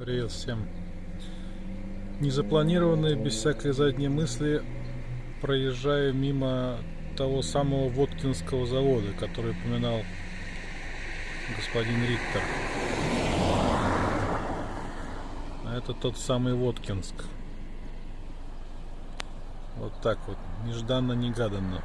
Привет всем. Незапланированные, без всякой задней мысли, проезжаю мимо того самого Воткинского завода, который упоминал господин Риттер. А это тот самый Воткинск. Вот так вот, нежданно-негаданно.